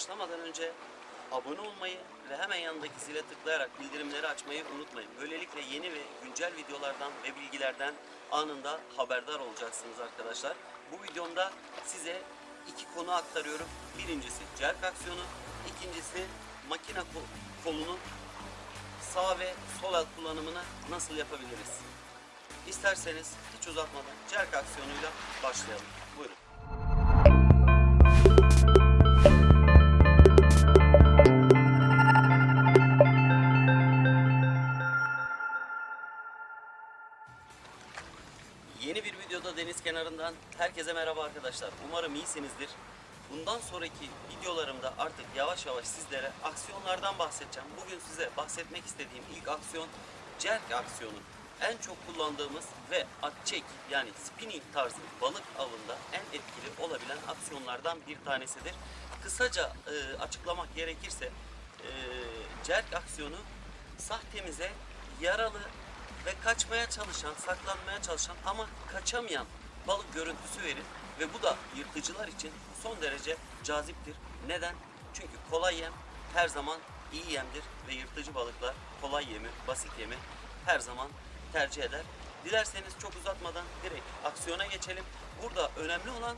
Başlamadan önce abone olmayı ve hemen yanındaki zile tıklayarak bildirimleri açmayı unutmayın. Böylelikle yeni ve güncel videolardan ve bilgilerden anında haberdar olacaksınız arkadaşlar. Bu videomda size iki konu aktarıyorum. Birincisi cerk aksiyonu, ikincisi makine ko- kolunun sağ ve sol el kullanımını nasıl yapabiliriz? İsterseniz hiç uzatmadan cerk aksiyonuyla başlayalım. Kenarından herkese merhaba arkadaşlar. Umarım iyisinizdir. Bundan sonraki videolarımda artık yavaş yavaş sizlere aksiyonlardan bahsedeceğim. Bugün size bahsetmek istediğim ilk aksiyon jerk aksiyonu. En çok kullandığımız ve at çek yani spinning tarzı balık avında en etkili olabilen aksiyonlardan bir tanesidir. Kısaca e, açıklamak gerekirse e, jerk aksiyonu sahtemize yaralı ve kaçmaya çalışan, saklanmaya çalışan ama kaçamayan balık görüntüsü verir ve bu da yırtıcılar için son derece caziptir. Neden? Çünkü kolay yem her zaman iyi yemdir ve yırtıcı balıklar kolay yemi, basit yemi her zaman tercih eder. Dilerseniz çok uzatmadan direkt aksiyona geçelim. Burada önemli olan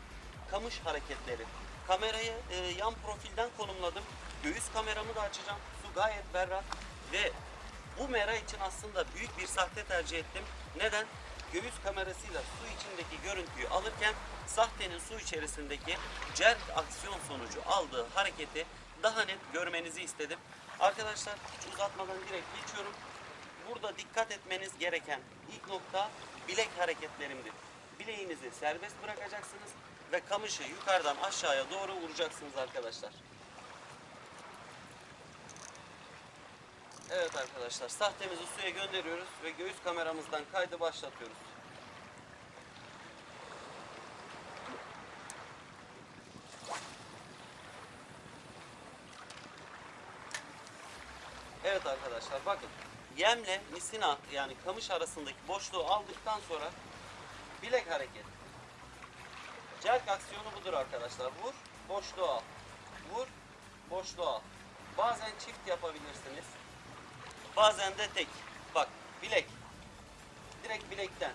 kamış hareketleri. Kamerayı e, yan profilden konumladım. Göğüs kameramı da açacağım. Su gayet berrak ve bu mera için aslında büyük bir sahte tercih ettim. Neden? Göğüs kamerasıyla su içindeki görüntüyü alırken sahtenin su içerisindeki jerk aksiyon sonucu aldığı hareketi daha net görmenizi istedim. Arkadaşlar hiç uzatmadan direkt geçiyorum. Burada dikkat etmeniz gereken ilk nokta bilek hareketlerimdir. Bileğinizi serbest bırakacaksınız ve kamışı yukarıdan aşağıya doğru vuracaksınız arkadaşlar. Evet arkadaşlar sahtemizi suya gönderiyoruz ve göğüs kameramızdan kaydı başlatıyoruz. Evet arkadaşlar bakın yemle misina yani kamış arasındaki boşluğu aldıktan sonra bilek hareket. Jerk aksiyonu budur arkadaşlar. Vur, boşluğu al. Vur, boşluğu al. Bazen çift yapabilirsiniz. Bazen de tek. Bak bilek. Direkt bilekten.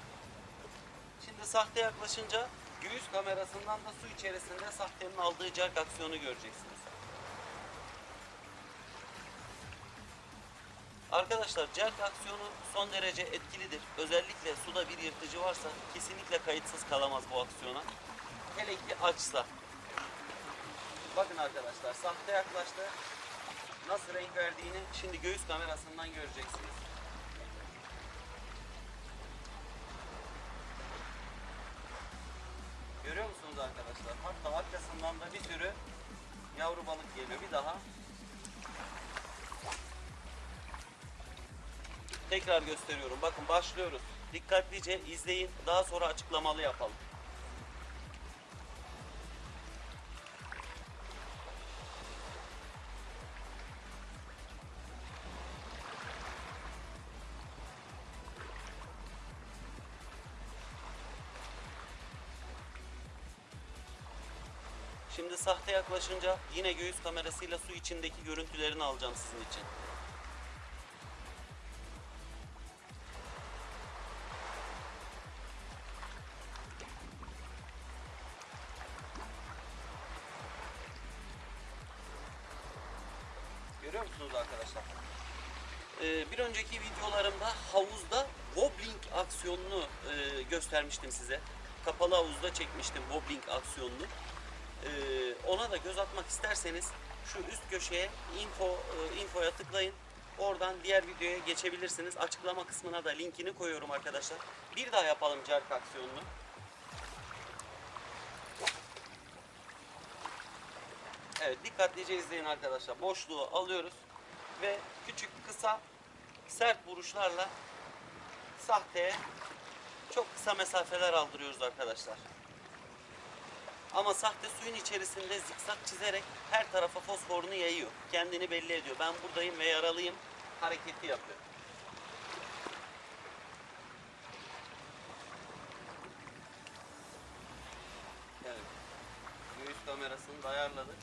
Şimdi sahte yaklaşınca göğüs kamerasından da su içerisinde sahtenin aldığı jerk aksiyonu göreceksiniz. Arkadaşlar jerk aksiyonu son derece etkilidir. Özellikle suda bir yırtıcı varsa kesinlikle kayıtsız kalamaz bu aksiyona. Hele ki açsa. Bakın arkadaşlar sahte yaklaştı. Nasıl renk verdiğini şimdi göğüs kamerasından göreceksiniz. Görüyor musunuz arkadaşlar? Hatta arkasından da bir sürü yavru balık geliyor. Bir daha. Tekrar gösteriyorum. Bakın başlıyoruz. Dikkatlice izleyin. Daha sonra açıklamalı yapalım. Şimdi sahte yaklaşınca yine göğüs kamerasıyla su içindeki görüntülerini alacağım sizin için. Arkadaşlar? Ee, bir önceki videolarımda havuzda wobbling aksiyonunu e, göstermiştim size. Kapalı havuzda çekmiştim wobbling aksiyonunu. Ee, ona da göz atmak isterseniz şu üst köşeye info e, infoya tıklayın. Oradan diğer videoya geçebilirsiniz. Açıklama kısmına da linkini koyuyorum arkadaşlar. Bir daha yapalım jerk aksiyonunu. Evet dikkatlice izleyin arkadaşlar. Boşluğu alıyoruz ve küçük kısa sert vuruşlarla sahteye çok kısa mesafeler aldırıyoruz arkadaşlar. Ama sahte suyun içerisinde zikzak çizerek her tarafa fosforunu yayıyor. Kendini belli ediyor. Ben buradayım ve yaralıyım hareketi yapıyor. Evet. Göğüs kamera kamerasını da ayarladık.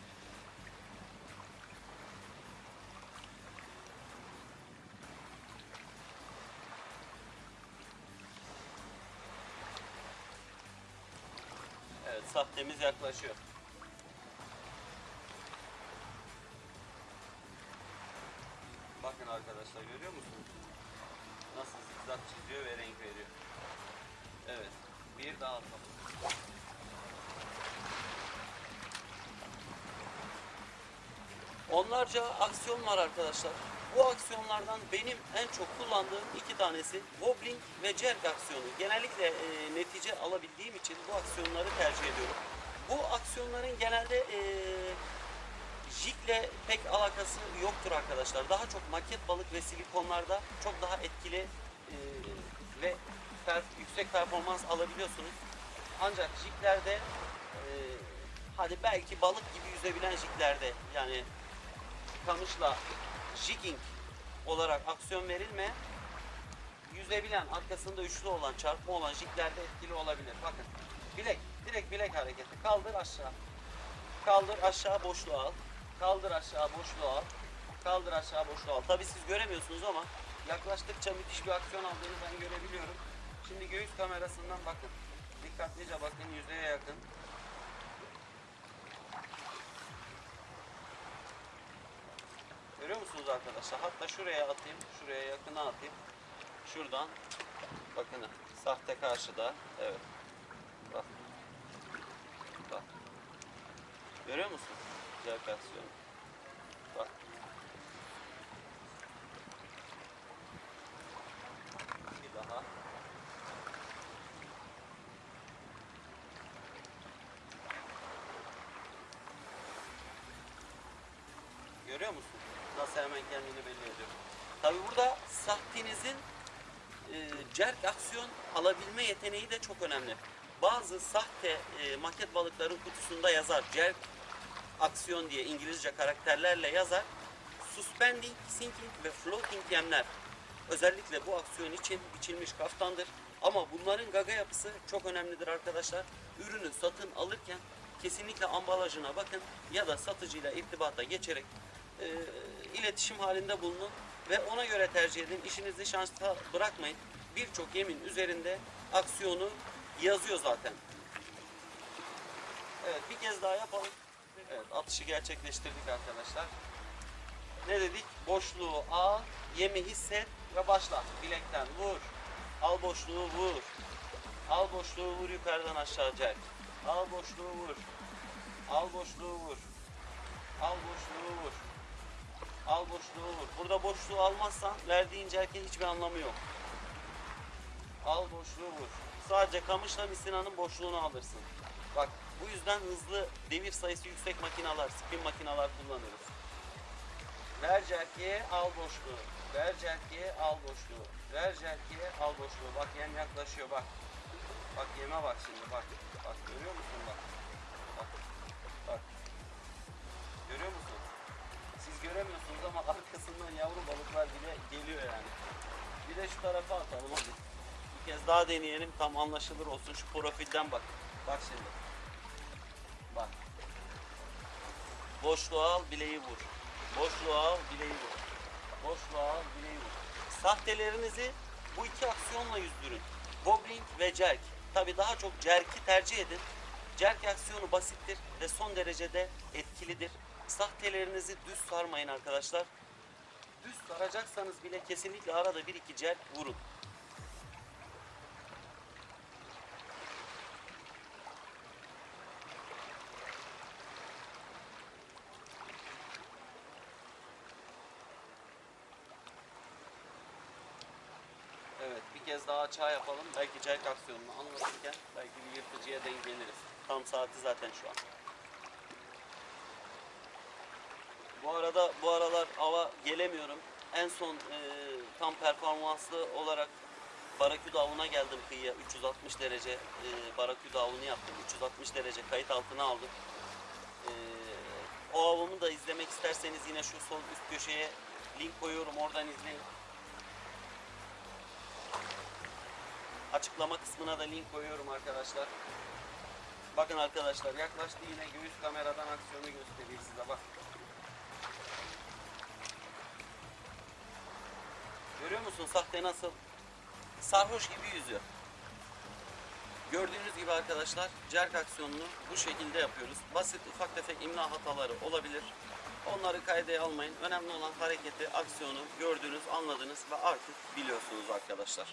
Evet sahtemiz yaklaşıyor. Bakın arkadaşlar görüyor musunuz? Nasıl zikzak çiziyor ve renk veriyor. Evet. Bir daha atalım. Onlarca aksiyon var arkadaşlar. Bu aksiyonlardan benim en çok kullandığım iki tanesi wobbling ve jerk aksiyonu. Genellikle e, netice alabildiğim için bu aksiyonları tercih ediyorum. Bu aksiyonların genelde e, jigle pek alakası yoktur arkadaşlar. Daha çok maket balık ve silikonlarda çok daha etkili e, ve per- yüksek performans alabiliyorsunuz. Ancak jiglerde e, hadi belki balık gibi yüzebilen jiglerde yani kamışla jigging olarak aksiyon verilme yüzebilen arkasında üçlü olan çarpma olan jiglerde etkili olabilir. Bakın bilek direkt bilek hareketi kaldır aşağı kaldır aşağı boşluğa al kaldır aşağı boşluğa al kaldır aşağı boşluğa al. Tabi siz göremiyorsunuz ama yaklaştıkça müthiş bir aksiyon aldığını ben görebiliyorum. Şimdi göğüs kamerasından bakın. Dikkatlice bakın yüzeye yakın. Görüyor musunuz arkadaşlar? Hatta şuraya atayım, şuraya yakına atayım. Şuradan bakın sahte karşıda. Evet. Bak. Bak. Görüyor musun? Aksiyon. Bak. Bir daha. Görüyor musun? Nasıl hemen kendini belli ediyor. Tabi burada sahtenizin e, cerk aksiyon alabilme yeteneği de çok önemli. Bazı sahte e, maket balıkların kutusunda yazar cerk aksiyon diye İngilizce karakterlerle yazar. Suspending, sinking ve floating yemler. Özellikle bu aksiyon için biçilmiş kaftandır. Ama bunların gaga yapısı çok önemlidir arkadaşlar. Ürünü satın alırken kesinlikle ambalajına bakın ya da satıcıyla irtibata geçerek e, iletişim halinde bulunun ve ona göre tercih edin. İşinizi şansa bırakmayın. Birçok yemin üzerinde aksiyonu yazıyor zaten. Evet bir kez daha yapalım. Evet atışı gerçekleştirdik arkadaşlar. Ne dedik? Boşluğu al, yemi hisset ve başla. Bilekten vur. Al boşluğu vur. Al boşluğu vur yukarıdan aşağı çek. Al boşluğu vur. Al boşluğu vur. Al boşluğu vur. Al boşluğu vur. Burada boşluğu almazsan verdiğin cerkin hiçbir anlamı yok. Al boşluğu vur. Sadece kamışla misinanın boşluğunu alırsın. Bak bu yüzden hızlı devir sayısı yüksek makineler, spin makineler kullanıyoruz. Ver jerkiye al boşluğu. Ver jerkiye al boşluğu. Ver jerkiye al boşluğu. Bak yem yaklaşıyor bak. Bak yeme bak şimdi bak. Bak görüyor musun. Bak. Bak. Göremiyorsunuz ama arkasından yavru balıklar bile geliyor yani. Bir de şu tarafa atalım hadi. Bir kez daha deneyelim tam anlaşılır olsun. Şu profilden bak. Bak şimdi. Bak. Boşluğa al bileği vur. Boşluğa al bileği vur. Boşluğa al bileği vur. Sahtelerinizi bu iki aksiyonla yüzdürün. Wobbling ve jerk. Tabi daha çok jerk'i tercih edin. Jerk aksiyonu basittir ve son derecede etkilidir. Sahtelerinizi düz sarmayın arkadaşlar. Düz saracaksanız bile kesinlikle arada bir iki jerk vurun. Evet bir kez daha açığa yapalım. Belki cerk aksiyonunu anlatırken belki bir yırtıcıya denk geliriz. Tam saati zaten şu an. Bu arada bu aralar ava gelemiyorum. En son e, tam performanslı olarak Baraküda avına geldim kıyıya. 360 derece e, Baraküda avını yaptım. 360 derece kayıt altına aldım. E, o avımı da izlemek isterseniz yine şu sol üst köşeye link koyuyorum. Oradan izleyin. Açıklama kısmına da link koyuyorum arkadaşlar. Bakın arkadaşlar yaklaştı yine göğüs kameradan aksiyonu gösteriyor size bak. Görüyor musun sahte nasıl? Sarhoş gibi yüzüyor. Gördüğünüz gibi arkadaşlar jerk aksiyonunu bu şekilde yapıyoruz. Basit ufak tefek imla hataları olabilir. Onları kaydeye almayın. Önemli olan hareketi, aksiyonu gördünüz, anladınız ve artık biliyorsunuz arkadaşlar.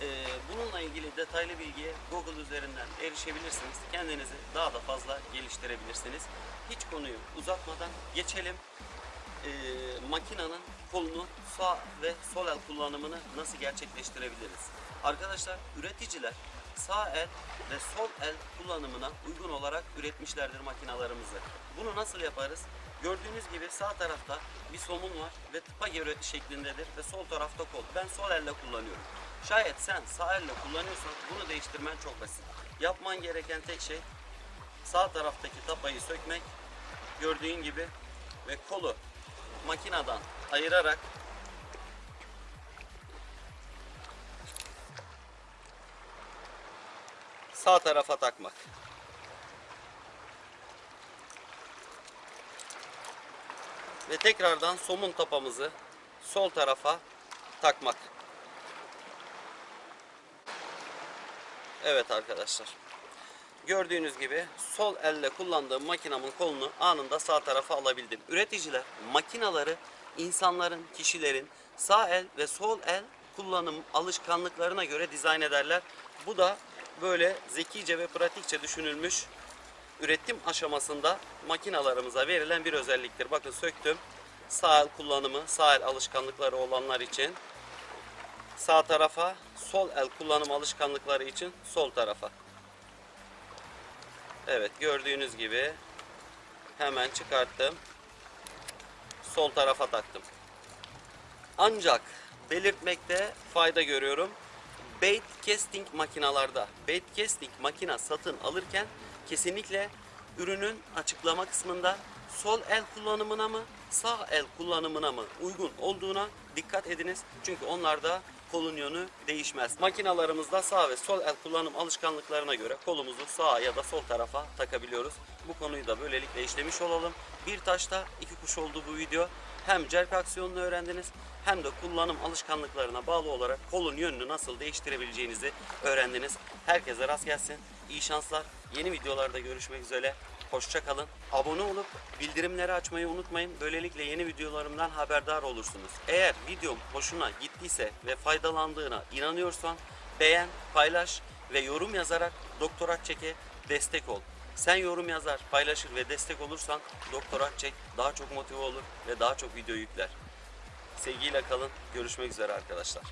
Ee, bununla ilgili detaylı bilgiye Google üzerinden erişebilirsiniz. Kendinizi daha da fazla geliştirebilirsiniz. Hiç konuyu uzatmadan geçelim. Ee, makinenin kolunu sağ ve sol el kullanımını nasıl gerçekleştirebiliriz? Arkadaşlar üreticiler sağ el ve sol el kullanımına uygun olarak üretmişlerdir makinalarımızı. Bunu nasıl yaparız? Gördüğünüz gibi sağ tarafta bir somun var ve tıpa göre şeklindedir ve sol tarafta kol. Ben sol elle kullanıyorum. Şayet sen sağ elle kullanıyorsan bunu değiştirmen çok basit. Yapman gereken tek şey sağ taraftaki tapayı sökmek. Gördüğün gibi ve kolu makineden ayırarak sağ tarafa takmak. Ve tekrardan somun tapamızı sol tarafa takmak. Evet arkadaşlar. Gördüğünüz gibi sol elle kullandığım makinamın kolunu anında sağ tarafa alabildim. Üreticiler makinaları insanların, kişilerin sağ el ve sol el kullanım alışkanlıklarına göre dizayn ederler. Bu da böyle zekice ve pratikçe düşünülmüş üretim aşamasında makinalarımıza verilen bir özelliktir. Bakın söktüm. Sağ el kullanımı, sağ el alışkanlıkları olanlar için sağ tarafa, sol el kullanım alışkanlıkları için sol tarafa. Evet gördüğünüz gibi hemen çıkarttım. Sol tarafa taktım. Ancak belirtmekte fayda görüyorum. Bait casting makinalarda, bait casting makina satın alırken kesinlikle ürünün açıklama kısmında sol el kullanımına mı, sağ el kullanımına mı uygun olduğuna dikkat ediniz. Çünkü onlarda kolun yönü değişmez. Makinalarımızda sağ ve sol el kullanım alışkanlıklarına göre kolumuzu sağa ya da sol tarafa takabiliyoruz. Bu konuyu da böylelikle işlemiş olalım. Bir taşta iki kuş oldu bu video. Hem jerk aksiyonunu öğrendiniz hem de kullanım alışkanlıklarına bağlı olarak kolun yönünü nasıl değiştirebileceğinizi öğrendiniz. Herkese rast gelsin. İyi şanslar. Yeni videolarda görüşmek üzere. Hoşça kalın. Abone olup bildirimleri açmayı unutmayın. Böylelikle yeni videolarımdan haberdar olursunuz. Eğer videom hoşuna gittiyse ve faydalandığına inanıyorsan beğen, paylaş ve yorum yazarak Doktor Akçek'e destek ol. Sen yorum yazar, paylaşır ve destek olursan Doktor Akçek daha çok motive olur ve daha çok video yükler. Sevgiyle kalın. Görüşmek üzere arkadaşlar.